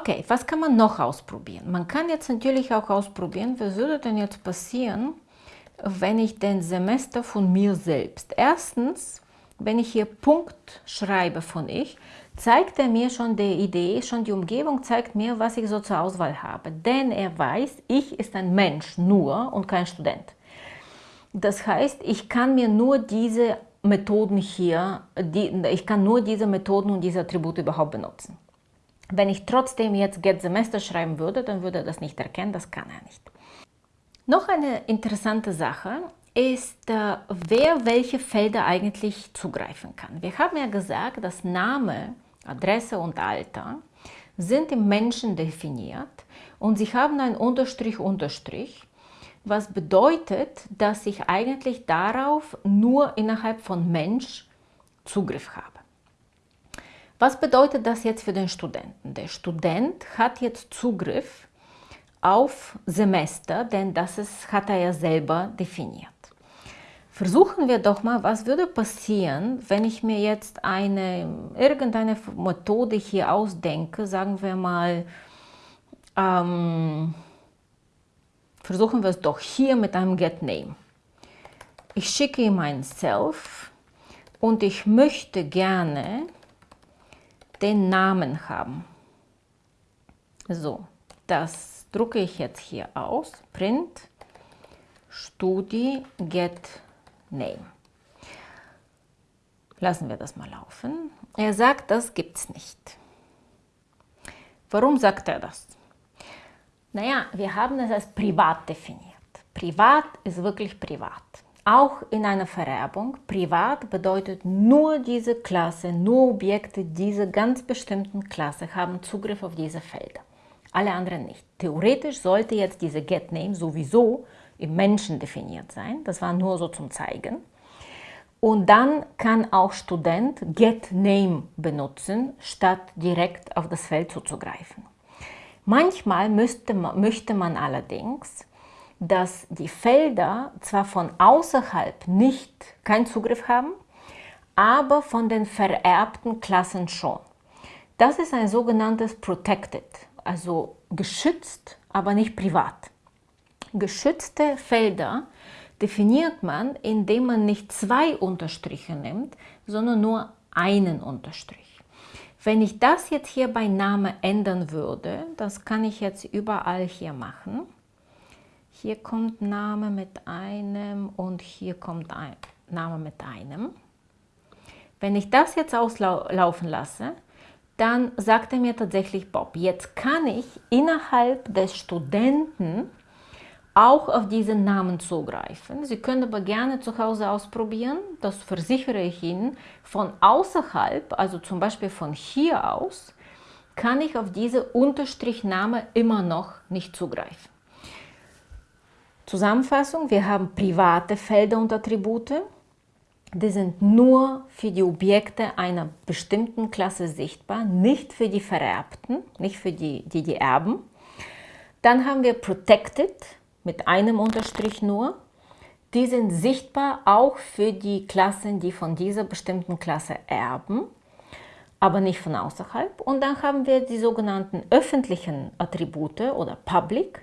Okay, was kann man noch ausprobieren? Man kann jetzt natürlich auch ausprobieren, was würde denn jetzt passieren, wenn ich den Semester von mir selbst. Erstens, wenn ich hier Punkt schreibe von ich, zeigt er mir schon die Idee, schon die Umgebung zeigt mir, was ich so zur Auswahl habe. Denn er weiß, ich ist ein Mensch nur und kein Student. Das heißt, ich kann mir nur diese Methoden hier, die, ich kann nur diese Methoden und diese Attribute überhaupt benutzen. Wenn ich trotzdem jetzt Get Semester schreiben würde, dann würde er das nicht erkennen, das kann er nicht. Noch eine interessante Sache ist, äh, wer welche Felder eigentlich zugreifen kann. Wir haben ja gesagt, dass Name, Adresse und Alter sind im Menschen definiert und sie haben ein Unterstrich, Unterstrich, was bedeutet, dass ich eigentlich darauf nur innerhalb von Mensch Zugriff habe. Was bedeutet das jetzt für den Studenten? Der Student hat jetzt Zugriff auf Semester, denn das ist, hat er ja selber definiert. Versuchen wir doch mal, was würde passieren, wenn ich mir jetzt eine, irgendeine Methode hier ausdenke, sagen wir mal, ähm, versuchen wir es doch hier mit einem GetName. Ich schicke ihm ein Self und ich möchte gerne den Namen haben. So, das drucke ich jetzt hier aus. Print Studi Get Name. Lassen wir das mal laufen. Er sagt, das gibt es nicht. Warum sagt er das? Naja, wir haben es als privat definiert. Privat ist wirklich privat. Auch in einer Vererbung, privat bedeutet nur diese Klasse, nur Objekte dieser ganz bestimmten Klasse haben Zugriff auf diese Felder. Alle anderen nicht. Theoretisch sollte jetzt diese GetName sowieso im Menschen definiert sein. Das war nur so zum Zeigen. Und dann kann auch Student GetName benutzen, statt direkt auf das Feld zuzugreifen. Manchmal müsste, möchte man allerdings, dass die Felder zwar von außerhalb nicht keinen Zugriff haben, aber von den vererbten Klassen schon. Das ist ein sogenanntes Protected, also geschützt, aber nicht privat. Geschützte Felder definiert man, indem man nicht zwei Unterstriche nimmt, sondern nur einen Unterstrich. Wenn ich das jetzt hier bei Name ändern würde, das kann ich jetzt überall hier machen. Hier kommt Name mit einem und hier kommt ein Name mit einem. Wenn ich das jetzt auslaufen lasse, dann sagt er mir tatsächlich, Bob, jetzt kann ich innerhalb des Studenten auch auf diesen Namen zugreifen. Sie können aber gerne zu Hause ausprobieren, das versichere ich Ihnen. Von außerhalb, also zum Beispiel von hier aus, kann ich auf diese Unterstrichname immer noch nicht zugreifen. Zusammenfassung, wir haben private Felder und Attribute. Die sind nur für die Objekte einer bestimmten Klasse sichtbar, nicht für die Vererbten, nicht für die, die, die erben. Dann haben wir Protected, mit einem Unterstrich nur. Die sind sichtbar auch für die Klassen, die von dieser bestimmten Klasse erben, aber nicht von außerhalb. Und dann haben wir die sogenannten öffentlichen Attribute oder Public.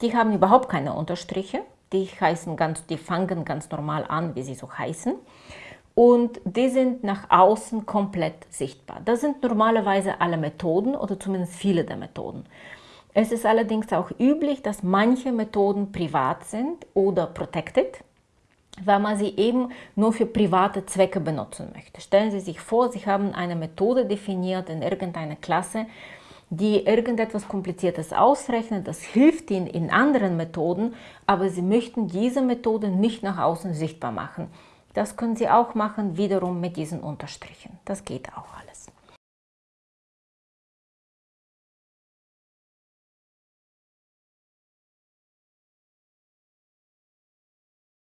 Die haben überhaupt keine Unterstriche. Die, heißen ganz, die fangen ganz normal an, wie sie so heißen. Und die sind nach außen komplett sichtbar. Das sind normalerweise alle Methoden oder zumindest viele der Methoden. Es ist allerdings auch üblich, dass manche Methoden privat sind oder protected, weil man sie eben nur für private Zwecke benutzen möchte. Stellen Sie sich vor, Sie haben eine Methode definiert in irgendeiner Klasse, die irgendetwas Kompliziertes ausrechnet, das hilft Ihnen in anderen Methoden, aber Sie möchten diese Methode nicht nach außen sichtbar machen. Das können Sie auch machen, wiederum mit diesen Unterstrichen. Das geht auch alles.